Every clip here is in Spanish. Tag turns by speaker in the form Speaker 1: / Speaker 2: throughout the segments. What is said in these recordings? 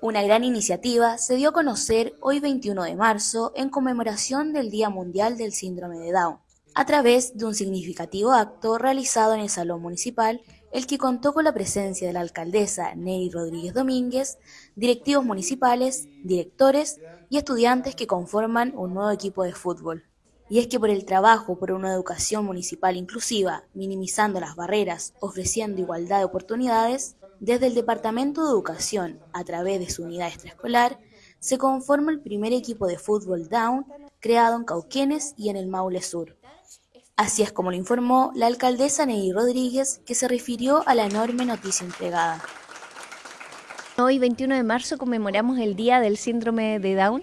Speaker 1: Una gran iniciativa se dio a conocer hoy 21 de marzo en conmemoración del Día Mundial del Síndrome de Down, a través de un significativo acto realizado en el Salón Municipal, el que contó con la presencia de la alcaldesa Nelly Rodríguez Domínguez, directivos municipales, directores y estudiantes que conforman un nuevo equipo de fútbol. Y es que por el trabajo por una educación municipal inclusiva, minimizando las barreras, ofreciendo igualdad de oportunidades, desde el Departamento de Educación, a través de su unidad extraescolar, se conforma el primer equipo de fútbol Down creado en Cauquenes y en el Maule Sur. Así es como lo informó la alcaldesa Nelly Rodríguez, que se refirió a la enorme noticia entregada.
Speaker 2: Hoy, 21 de marzo, conmemoramos el Día del Síndrome de Down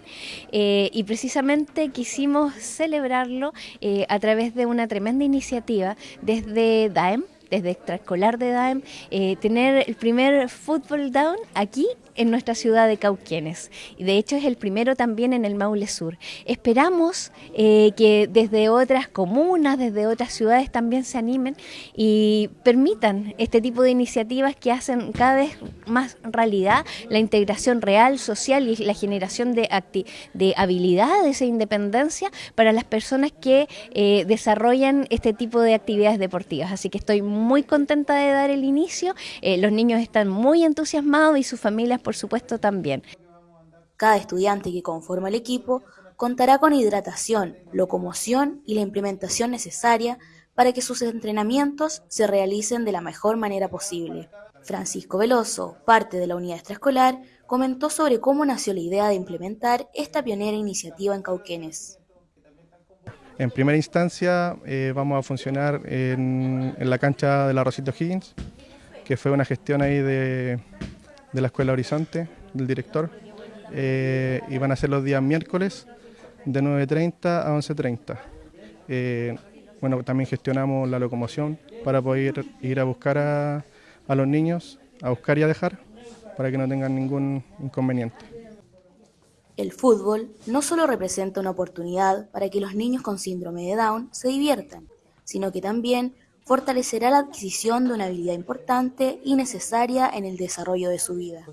Speaker 2: eh, y precisamente quisimos celebrarlo eh, a través de una tremenda iniciativa desde DAEM, desde extraescolar de DAEM, eh, tener el primer fútbol down aquí en nuestra ciudad de Cauquenes. Y de hecho es el primero también en el Maule Sur. Esperamos eh, que desde otras comunas, desde otras ciudades también se animen y permitan este tipo de iniciativas que hacen cada vez más realidad la integración real, social y la generación de, de habilidades e independencia para las personas que eh, desarrollan este tipo de actividades deportivas. Así que estoy muy contenta de dar el inicio. Eh, los niños están muy entusiasmados y sus familias por supuesto también.
Speaker 1: Cada estudiante que conforma el equipo contará con hidratación, locomoción y la implementación necesaria para que sus entrenamientos se realicen de la mejor manera posible. Francisco Veloso, parte de la unidad extraescolar, comentó sobre cómo nació la idea de implementar esta pionera iniciativa en Cauquenes.
Speaker 3: En primera instancia eh, vamos a funcionar en, la cancha de la Rosito Higgins, que fue una gestión ahí de, la Escuela Horizonte, del director, eh, y van a ser los días miércoles de 9.30 a 11.30. Eh, bueno, también gestionamos la locomoción para poder ir a buscar a los niños, a buscar y a dejar, para que no tengan ningún inconveniente.
Speaker 1: El fútbol no solo representa una oportunidad para que los niños con síndrome de Down se diviertan, sino que también fortalecerá la adquisición de una habilidad importante y necesaria en el desarrollo de su vida.